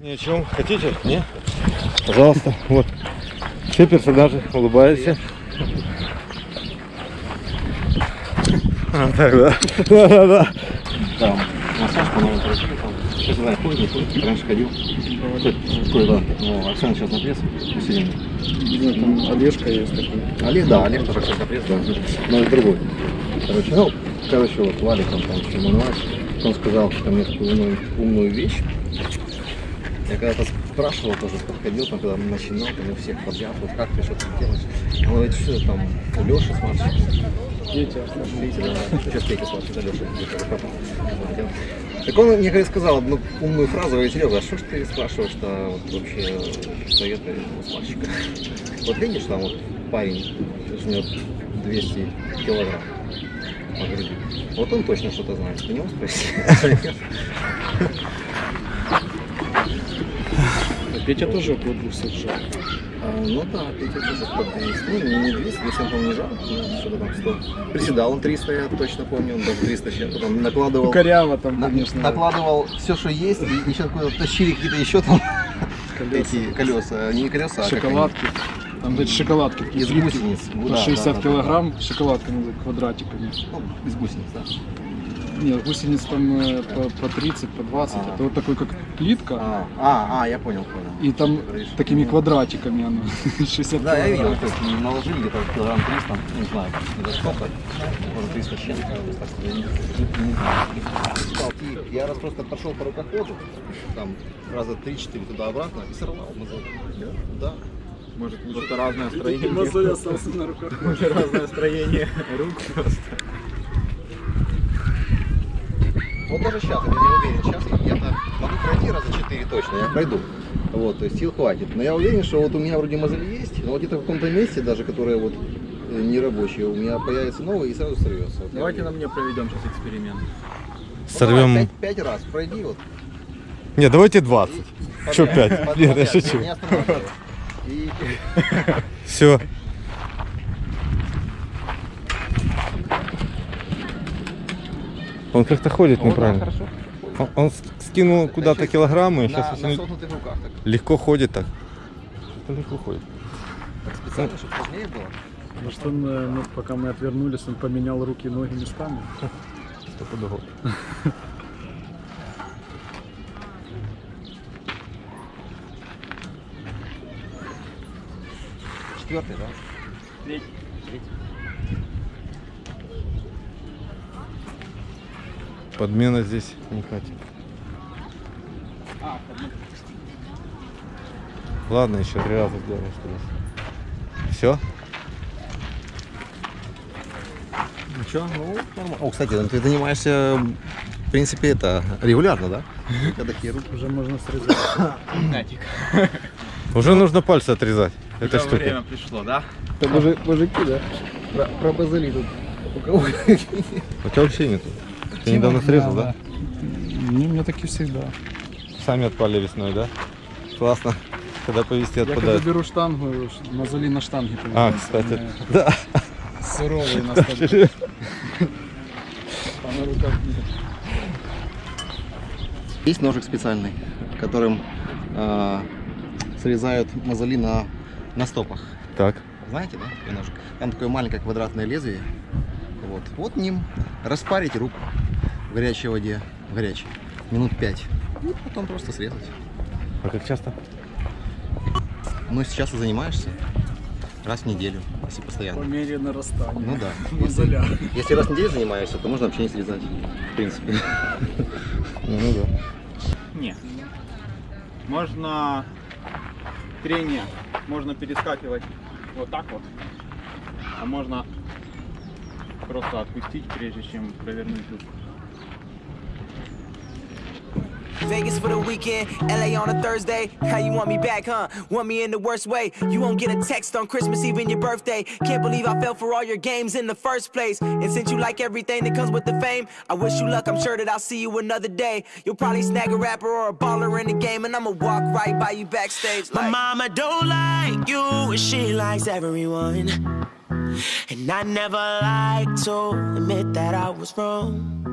Ни о чем. Хотите? Не? Пожалуйста. Вот. Все персонажи улыбаются. А, так, да. Да, да, да. Там массаж, по-моему, красивый там. Сейчас знаю, ходит, не ходит. Раньше ходил. Такой, да. Ну, Оксана сейчас на пресс. Мы сидим. Ну, там Олежка есть такой. Олег, да, Олег тоже кстати, на пресс, да. Но это другой. Короче, ну, короче, вот Валик, он там, Шимон он сказал ко мне такую умную, умную вещь. Я когда-то спрашивал, тоже подходил, там, когда начинал, там, у всех подряд, вот как ты что-то делаешь. Он говорит, что там, у Леши с. Видите, да, что стейки сладкие, да, Леша, Так он мне сказал одну умную фразу, говорит, Серега, а что ж ты спрашиваешь-то вот, вообще совета у мальчика? Вот видишь, там вот парень жмет 200 килограмм по груди. Вот он точно что-то знает. У него спроси. Петя тоже около 200 жал. А, Ну да, Петя тоже под 200. Ну, не, не 200, 200 он, не жал, ну, что-то там 100. Приседал он 300, я точно помню, он даже 300 чем потом накладывал. Ну, коряво там, конечно. накладывал все, что есть, и еще какое-то тащили какие-то еще там колеса. эти колеса, не колеса, а Шоколадки. Там, эти шоколадки такие Из гусениц. Ну По да, 60 да, да, килограмм шоколадками, квадратиками. Ну, из гусениц, да. Нет, гусениц там э, по, по 30, по 20. Ага. Это вот такой, как плитка. А, а, а, я понял, понял. И там Говоришь. такими Ну, квадратиками оно. 60 Да, я видел, то есть наложили где-то килограмм 300, не знаю, за сколько, может 300 с чем-то, я не, не- не раз просто пошел по рукоходу, там раза 3-4 туда-обратно и сорвал. Да. Может, просто разное строение. Мозоль остался на руках. разное строение рук просто. Вот даже сейчас, я не уверен, сейчас я могу пройти раза 4 точно, я пройду. Вот, то есть сил хватит. Но я уверен, что вот у меня вроде мозоли есть, но вот где-то в каком-то месте, даже которое вот э, не рабочее, у меня появится новый и сразу сорвется. Вот Давайте на мне проведем сейчас эксперимент. Ну, давай, Сорвем. пять, пять раз пройди вот. Не, давайте 20. Что подряд, 5? подряд, Нет, я шучу. не останавливай. И Все. Он как-то ходит неправильно. хорошо. Он, он скинул куда-то килограммы, и На, сейчас на согнутых руках так. легко ходит так. Что-то легко ходит. Специально, чтобы сложнее было. Может он, э, ну, пока мы отвернулись, он поменял руки и ноги местами. Стопудово. Четвертый, да? Подмена здесь не хватит. Ладно, еще три раза сделаем, что ли. Все? Ну что, ну, нормально. О, кстати, ну, ты занимаешься, в принципе, это регулярно, да? Когда такие руки. Уже можно срезать. Натик. Уже нужно пальцы отрезать. Это штука. время пришло, да? Это мужик, мужики, да? Про, про базали тут. У кого У тебя вообще нету. Ты недавно срезал, да? Не, у меня такие всегда. Сами отпали весной, да? Классно. Когда повести Я когда отпадает. беру штангу, мозоли на штанге А, кстати. Да. Суровые на штанге. А на руках нет. Есть ножик специальный, которым а, срезают мозоли на, на стопах. Так. Знаете, да, такой ножик? Там такое маленькое квадратное лезвие. Вот, вот ним распарите руку в горячей воде, в горячей, минут пять. И потом просто срезать. А как часто? Ну, сейчас ты занимаешься раз в неделю, если По постоянно. мере нарастания. Ну да. Мозоля. Если раз в неделю занимаешься, то можно вообще не срезать, в принципе. Ну, ну да. Не. Можно трение, можно перескакивать вот так вот, а можно просто отпустить, прежде чем провернуть руку. Vegas for the weekend, LA on a Thursday. How you want me back, huh? Want me in the worst way? You won't get a text on Christmas Eve and your birthday. Can't believe I fell for all your games in the first place. And since you like everything that comes with the fame, I wish you luck. I'm sure that I'll see you another day. You'll probably snag a rapper or a baller in the game, and I'ma walk right by you backstage. My mama don't like you, and she likes everyone. And I never like to admit that I was wrong.